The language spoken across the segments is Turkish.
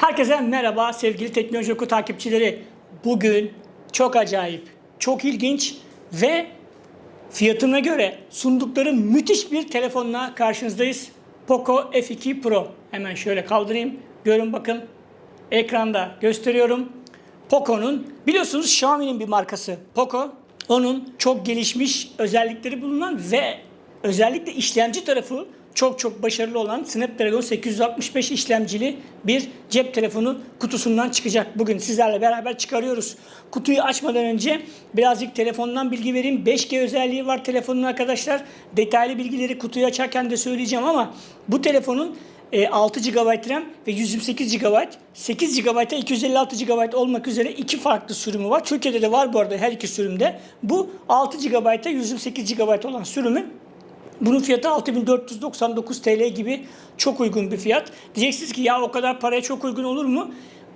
Herkese merhaba sevgili Teknoloji Oku takipçileri. Bugün çok acayip, çok ilginç ve fiyatına göre sundukları müthiş bir telefonla karşınızdayız. Poco F2 Pro. Hemen şöyle kaldırayım. Görün bakın. Ekranda gösteriyorum. Poco'nun biliyorsunuz Xiaomi'nin bir markası Poco. Onun çok gelişmiş özellikleri bulunan ve özellikle işlemci tarafı çok çok başarılı olan Snapdragon 865 işlemcili bir cep telefonu kutusundan çıkacak. Bugün sizlerle beraber çıkarıyoruz. Kutuyu açmadan önce birazcık telefondan bilgi vereyim. 5G özelliği var telefonun arkadaşlar. Detaylı bilgileri kutuyu açarken de söyleyeceğim ama bu telefonun e, 6 GB RAM ve 128 GB, 8 GB'a 256 GB olmak üzere iki farklı sürümü var. Türkiye'de de var bu arada her iki sürümde. Bu 6 GB'a 128 GB olan sürümü bunun fiyatı 6499 TL gibi çok uygun bir fiyat. Diyeceksiniz ki ya o kadar paraya çok uygun olur mu?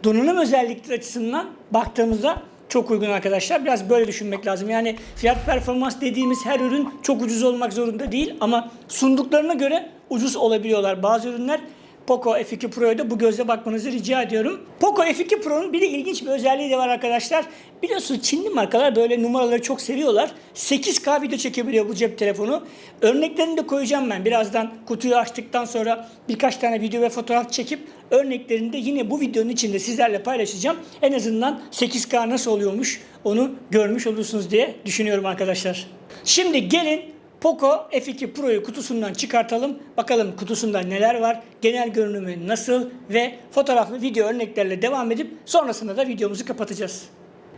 Donanım özellikleri açısından baktığımızda çok uygun arkadaşlar. Biraz böyle düşünmek lazım. Yani fiyat performans dediğimiz her ürün çok ucuz olmak zorunda değil ama sunduklarına göre ucuz olabiliyorlar. Bazı ürünler Poco F2 Pro'ya da bu gözle bakmanızı rica ediyorum. Poco F2 Pro'nun bir de ilginç bir özelliği de var arkadaşlar. Biliyorsunuz Çinli markalar böyle numaraları çok seviyorlar. 8K video çekebiliyor bu cep telefonu. Örneklerini de koyacağım ben. Birazdan kutuyu açtıktan sonra birkaç tane video ve fotoğraf çekip örneklerini de yine bu videonun içinde sizlerle paylaşacağım. En azından 8K nasıl oluyormuş onu görmüş olursunuz diye düşünüyorum arkadaşlar. Şimdi gelin Poco F2 Pro'yu kutusundan çıkartalım. Bakalım kutusunda neler var, genel görünümü nasıl ve fotoğraflı video örneklerle devam edip sonrasında da videomuzu kapatacağız.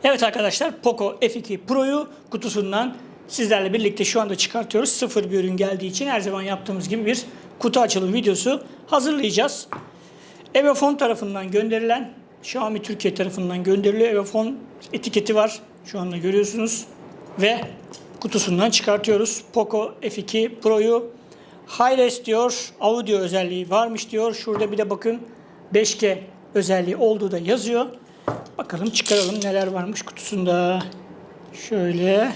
Evet arkadaşlar Poco F2 Pro'yu kutusundan sizlerle birlikte şu anda çıkartıyoruz. Sıfır bir ürün geldiği için her zaman yaptığımız gibi bir kutu açılım videosu hazırlayacağız. Evofon tarafından gönderilen, Xiaomi Türkiye tarafından gönderiliyor. Evofon etiketi var. Şu anda görüyorsunuz. Ve kutusundan çıkartıyoruz. Poco F2 Pro'yu Hi-Res diyor. Audio özelliği varmış diyor. Şurada bir de bakın 5G özelliği olduğu da yazıyor. Bakalım çıkaralım neler varmış kutusunda. Şöyle.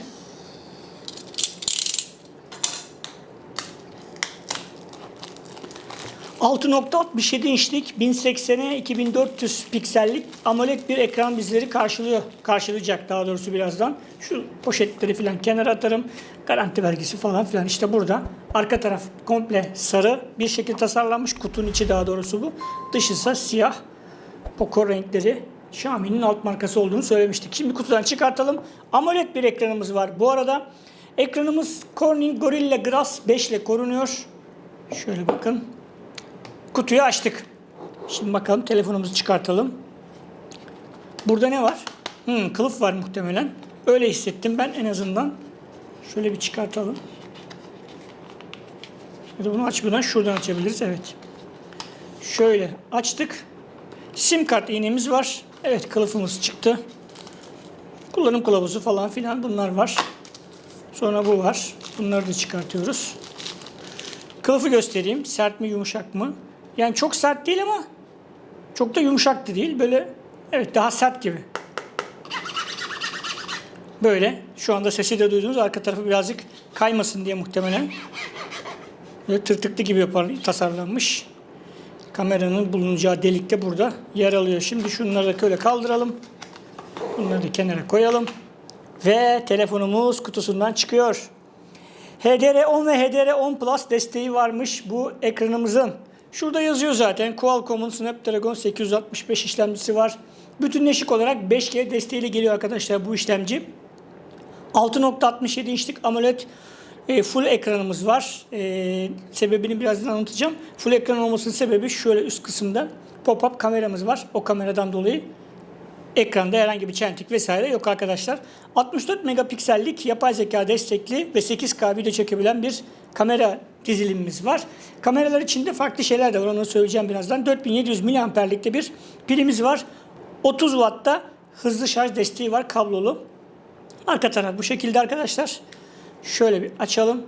...6.67 inçlik 1080'e 2400 piksellik AMOLED bir ekran bizleri karşılıyor. Karşılayacak daha doğrusu birazdan. Şu poşetleri falan kenara atarım. Garanti vergisi falan filan işte burada. Arka taraf komple sarı bir şekilde tasarlanmış. Kutunun içi daha doğrusu bu. Dışı ise siyah. Poco renkleri. Xiaomi'nin alt markası olduğunu söylemiştik. Şimdi kutudan çıkartalım. AMOLED bir ekranımız var. Bu arada ekranımız Corning Gorilla Glass 5 ile korunuyor. Şöyle bakın. Kutuyu açtık. Şimdi bakalım telefonumuzu çıkartalım. Burada ne var? Hmm, kılıf var muhtemelen. Öyle hissettim ben en azından. Şöyle bir çıkartalım. Ya da bunu açmadan şuradan açabiliriz. Evet. Şöyle açtık. Sim kart iğnemiz var. Evet kılıfımız çıktı. Kullanım kılavuzu falan filan bunlar var. Sonra bu var. Bunları da çıkartıyoruz. Kılıfı göstereyim. Sert mi yumuşak mı? Yani çok sert değil ama çok da yumuşak da değil. Böyle evet daha sert gibi. Böyle. Şu anda sesi de duydunuz. Arka tarafı birazcık kaymasın diye muhtemelen. Böyle tırtıklı gibi yapar, tasarlanmış. Kameranın bulunacağı delik de burada yer alıyor. Şimdi şunları da böyle kaldıralım. Bunları da kenara koyalım. Ve telefonumuz kutusundan çıkıyor. HDR10 ve HDR10 Plus desteği varmış bu ekranımızın. Şurada yazıyor zaten Qualcomm'un Snapdragon 865 işlemcisi var. Bütünleşik olarak 5G desteğiyle geliyor arkadaşlar bu işlemci. 6.67 inçlik AMOLED e, full ekranımız var. E, sebebini birazdan anlatacağım. Full ekran olmasının sebebi şöyle üst kısımda pop-up kameramız var. O kameradan dolayı ekranda herhangi bir çentik vesaire yok arkadaşlar. 64 megapiksellik yapay zeka destekli ve 8K video çekebilen bir kamera dizilimimiz var. Kameralar içinde farklı şeyler de var. Onu söyleyeceğim birazdan. 4700 miliamperlikte bir pilimiz var. 30 Watt'ta hızlı şarj desteği var kablolu. Arka taraf bu şekilde arkadaşlar. Şöyle bir açalım.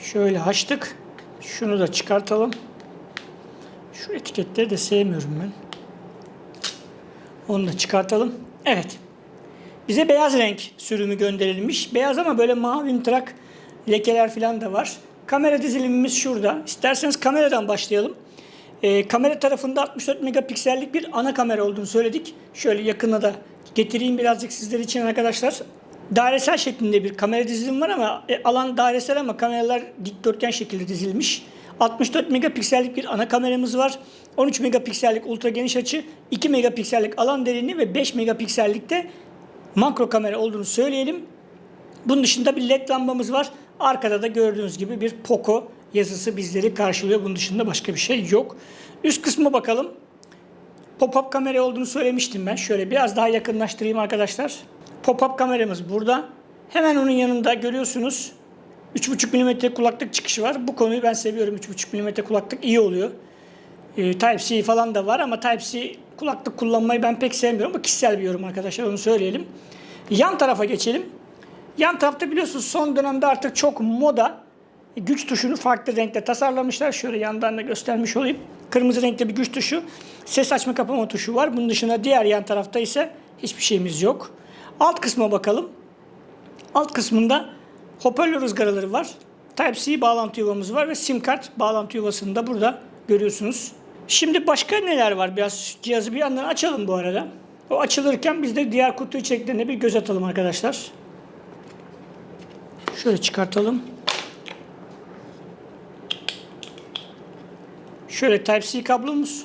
Şöyle açtık. Şunu da çıkartalım. Şu etiketleri de sevmiyorum ben. Onu da çıkartalım. Evet. Bize beyaz renk sürümü gönderilmiş. Beyaz ama böyle mavi trak lekeler falan da var. Kamera dizilimimiz şurada. İsterseniz kameradan başlayalım. Ee, kamera tarafında 64 megapiksellik bir ana kamera olduğunu söyledik. Şöyle yakına da getireyim birazcık sizler için arkadaşlar. Dairesel şeklinde bir kamera dizilimi var ama e, alan dairesel ama kameralar dikdörtgen şekilde dizilmiş. 64 megapiksellik bir ana kameramız var. 13 megapiksellik ultra geniş açı, 2 megapiksellik alan derinliği ve 5 megapiksellikte makro kamera olduğunu söyleyelim. Bunun dışında bir led lambamız var. Arkada da gördüğünüz gibi bir Poco yazısı bizleri karşılıyor. Bunun dışında başka bir şey yok. Üst kısma bakalım. Pop-up kamera olduğunu söylemiştim ben. Şöyle biraz daha yakınlaştırayım arkadaşlar. Pop-up kameramız burada. Hemen onun yanında görüyorsunuz 3.5 mm kulaklık çıkışı var. Bu konuyu ben seviyorum. 3.5 mm kulaklık iyi oluyor. Ee, Type-C falan da var ama Type-C kulaklık kullanmayı ben pek sevmiyorum. Bu kişisel bir yorum arkadaşlar onu söyleyelim. Yan tarafa geçelim. Yan tarafta biliyorsunuz son dönemde artık çok moda güç tuşunu farklı renkte tasarlamışlar. Şöyle yandan da göstermiş olayım. Kırmızı renkte bir güç tuşu. Ses açma kapama tuşu var. Bunun dışında diğer yan tarafta ise hiçbir şeyimiz yok. Alt kısma bakalım. Alt kısmında hoparlör ızgaraları var. Type-C bağlantı yuvamız var ve sim kart bağlantı yuvasını da burada görüyorsunuz. Şimdi başka neler var? Biraz cihazı bir yandan açalım bu arada. O açılırken biz de diğer kutu içeriklerine bir göz atalım arkadaşlar. Şöyle çıkartalım. Şöyle Type-C kablomuz.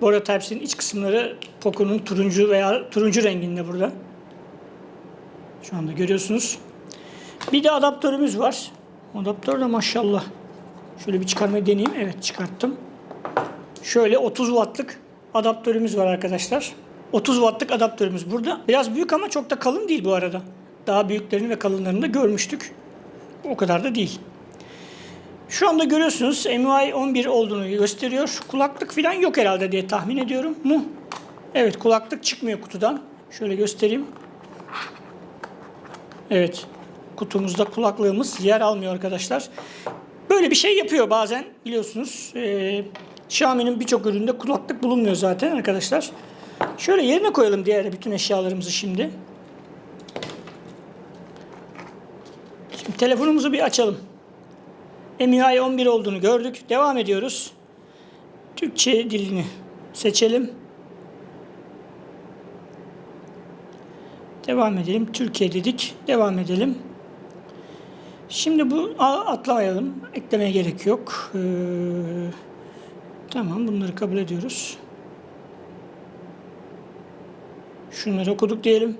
Bu arada Type-C'nin iç kısımları Poco'nun turuncu veya turuncu renginde burada. Şu anda görüyorsunuz. Bir de adaptörümüz var. Adaptör de maşallah. Şöyle bir çıkarmayı deneyeyim. Evet çıkarttım. Şöyle 30 wattlık adaptörümüz var arkadaşlar. 30 wattlık adaptörümüz burada. Biraz büyük ama çok da kalın değil bu arada. Daha büyüklerini ve kalınlarını da görmüştük. O kadar da değil. Şu anda görüyorsunuz MUI 11 olduğunu gösteriyor. Kulaklık falan yok herhalde diye tahmin ediyorum. Mu? Evet kulaklık çıkmıyor kutudan. Şöyle göstereyim. Evet. Kutumuzda kulaklığımız yer almıyor arkadaşlar. Böyle bir şey yapıyor bazen biliyorsunuz. Ee, Xiaomi'nin birçok üründe kulaklık bulunmuyor zaten arkadaşlar. Şöyle yerine koyalım diğer bütün eşyalarımızı şimdi. Şimdi telefonumuzu bir açalım. MIUI 11 olduğunu gördük. Devam ediyoruz. Türkçe dilini seçelim. Devam edelim. Türkiye dedik. Devam edelim. Şimdi bu a- atlamayalım. Eklemeye gerek yok. Ee, tamam bunları kabul ediyoruz. Şunları okuduk diyelim.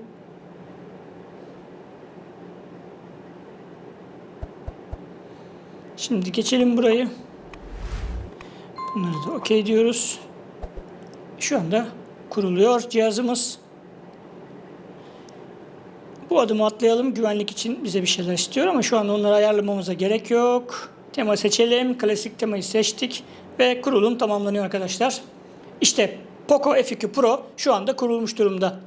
Şimdi geçelim burayı. Bunları da okey diyoruz. Şu anda kuruluyor cihazımız. Bu adımı atlayalım. Güvenlik için bize bir şeyler istiyor ama şu anda onları ayarlamamıza gerek yok. Tema seçelim. Klasik temayı seçtik ve kurulum tamamlanıyor arkadaşlar. İşte Poco F2 Pro şu anda kurulmuş durumda.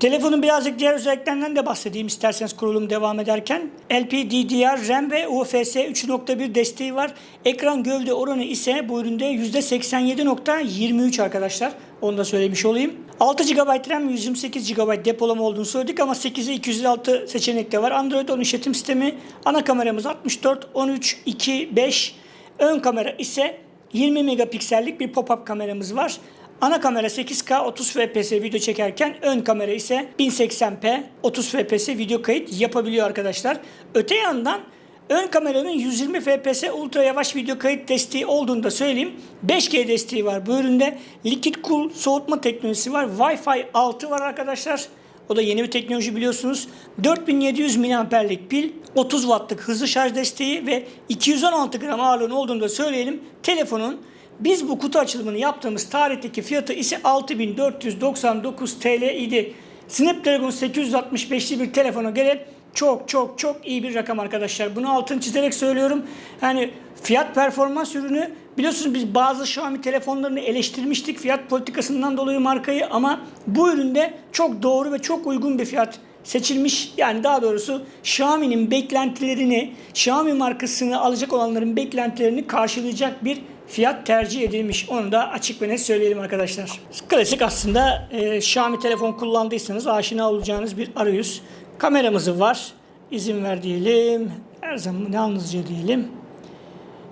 Telefonun birazcık diğer özelliklerinden de bahsedeyim isterseniz kurulum devam ederken. LPDDR, RAM ve UFS 3.1 desteği var. Ekran gövde oranı ise bu üründe %87.23 arkadaşlar. Onu da söylemiş olayım. 6 GB RAM, 128 GB depolama olduğunu söyledik ama 8'e 256 seçenek de var. Android 10 işletim sistemi. Ana kameramız 64, 13, 2, 5. Ön kamera ise 20 megapiksellik bir pop-up kameramız var. Ana kamera 8K 30 FPS video çekerken ön kamera ise 1080p 30 FPS video kayıt yapabiliyor arkadaşlar. Öte yandan ön kameranın 120 FPS ultra yavaş video kayıt desteği olduğunu da söyleyeyim. 5G desteği var bu üründe. Liquid Cool soğutma teknolojisi var. Wi-Fi 6 var arkadaşlar. O da yeni bir teknoloji biliyorsunuz. 4700 mAh'lik pil, 30 wattlık hızlı şarj desteği ve 216 gram ağırlığının olduğunu da söyleyelim. Telefonun biz bu kutu açılımını yaptığımız tarihteki fiyatı ise 6499 TL idi. Snapdragon 865'li bir telefona göre çok çok çok iyi bir rakam arkadaşlar. Bunu altını çizerek söylüyorum. Yani fiyat performans ürünü biliyorsunuz biz bazı Xiaomi telefonlarını eleştirmiştik fiyat politikasından dolayı markayı ama bu üründe çok doğru ve çok uygun bir fiyat seçilmiş. Yani daha doğrusu Xiaomi'nin beklentilerini, Xiaomi markasını alacak olanların beklentilerini karşılayacak bir fiyat tercih edilmiş. Onu da açık ve net söyleyelim arkadaşlar. Klasik aslında e, Xiaomi telefon kullandıysanız aşina olacağınız bir arayüz. Kameramızı var. İzin ver diyelim. Her zaman yalnızca diyelim.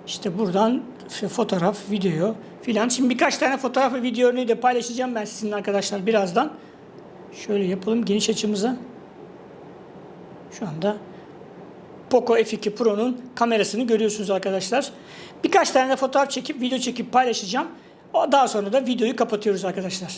İşte buradan fotoğraf, video filan. Şimdi birkaç tane fotoğraf ve video örneği de paylaşacağım ben sizinle arkadaşlar birazdan. Şöyle yapalım geniş açımıza. Şu anda Poco F2 Pro'nun kamerasını görüyorsunuz arkadaşlar. Birkaç tane de fotoğraf çekip video çekip paylaşacağım. Daha sonra da videoyu kapatıyoruz arkadaşlar.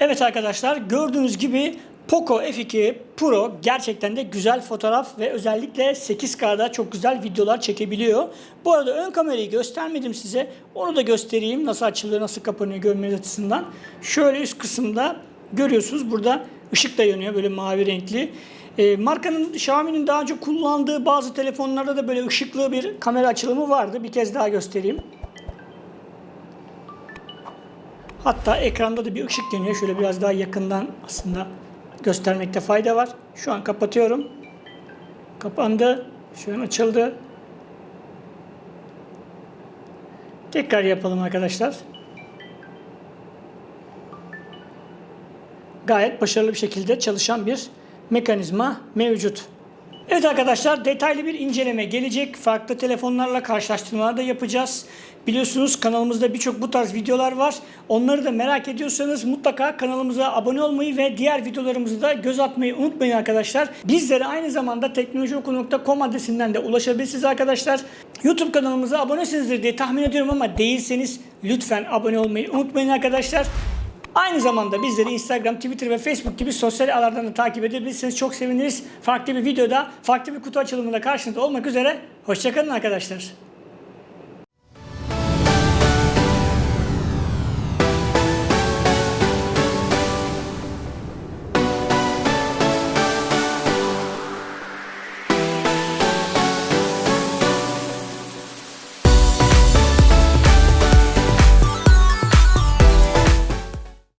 Evet arkadaşlar gördüğünüz gibi Poco F2 Pro gerçekten de güzel fotoğraf ve özellikle 8K'da çok güzel videolar çekebiliyor. Bu arada ön kamerayı göstermedim size. Onu da göstereyim nasıl açılıyor, nasıl kapanıyor görmeniz açısından. Şöyle üst kısımda görüyorsunuz burada ışık da yanıyor böyle mavi renkli. E, markanın Xiaomi'nin daha önce kullandığı bazı telefonlarda da böyle ışıklı bir kamera açılımı vardı. Bir kez daha göstereyim. Hatta ekranda da bir ışık yanıyor. Şöyle biraz daha yakından aslında göstermekte fayda var. Şu an kapatıyorum. Kapandı. Şu an açıldı. Tekrar yapalım arkadaşlar. Gayet başarılı bir şekilde çalışan bir mekanizma mevcut. Evet arkadaşlar detaylı bir inceleme gelecek. Farklı telefonlarla karşılaştırmalar da yapacağız. Biliyorsunuz kanalımızda birçok bu tarz videolar var. Onları da merak ediyorsanız mutlaka kanalımıza abone olmayı ve diğer videolarımızı da göz atmayı unutmayın arkadaşlar. Bizlere aynı zamanda teknolojioku.com adresinden de ulaşabilirsiniz arkadaşlar. YouTube kanalımıza abonesinizdir diye tahmin ediyorum ama değilseniz lütfen abone olmayı unutmayın arkadaşlar. Aynı zamanda bizleri Instagram, Twitter ve Facebook gibi sosyal ağlardan da takip edebilirsiniz. Çok seviniriz. Farklı bir videoda, farklı bir kutu açılımında karşınızda olmak üzere. Hoşçakalın arkadaşlar.